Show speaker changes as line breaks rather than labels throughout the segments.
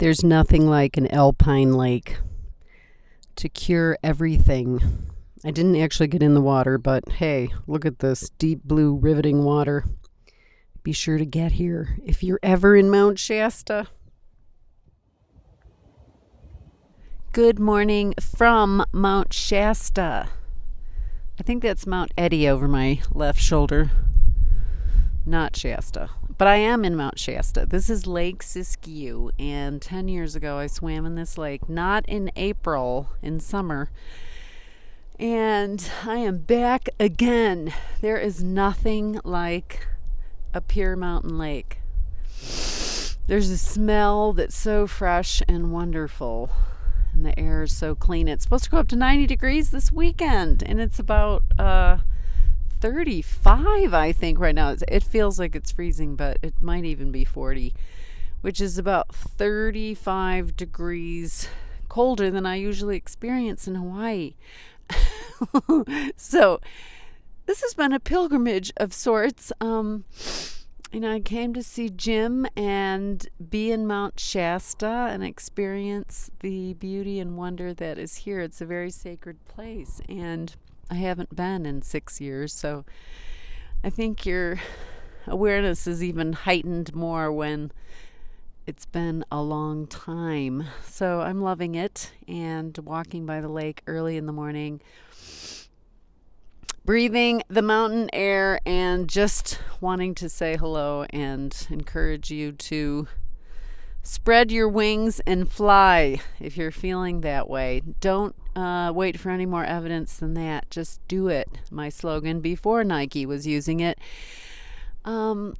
There's nothing like an alpine lake to cure everything. I didn't actually get in the water, but hey, look at this deep blue riveting water. Be sure to get here if you're ever in Mount Shasta. Good morning from Mount Shasta. I think that's Mount Eddy over my left shoulder, not Shasta. But I am in Mount Shasta. This is Lake Siskiyou, and 10 years ago I swam in this lake, not in April, in summer. And I am back again. There is nothing like a pure mountain lake. There's a smell that's so fresh and wonderful, and the air is so clean. It's supposed to go up to 90 degrees this weekend, and it's about uh, 35, I think, right now. It feels like it's freezing, but it might even be 40, which is about 35 degrees colder than I usually experience in Hawaii. so, this has been a pilgrimage of sorts. Um, you know, I came to see Jim and be in Mount Shasta and experience the beauty and wonder that is here. It's a very sacred place. And I haven't been in six years, so I think your awareness is even heightened more when it's been a long time. So I'm loving it and walking by the lake early in the morning, breathing the mountain air, and just wanting to say hello and encourage you to Spread your wings and fly if you're feeling that way. Don't uh, wait for any more evidence than that. Just do it. My slogan before Nike was using it. Um,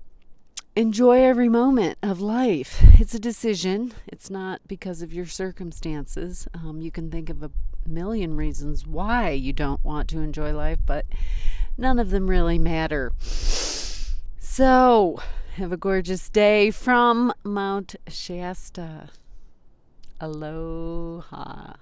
enjoy every moment of life. It's a decision, it's not because of your circumstances. Um, you can think of a million reasons why you don't want to enjoy life, but none of them really matter. So, have a gorgeous day from Mount Shasta. Aloha.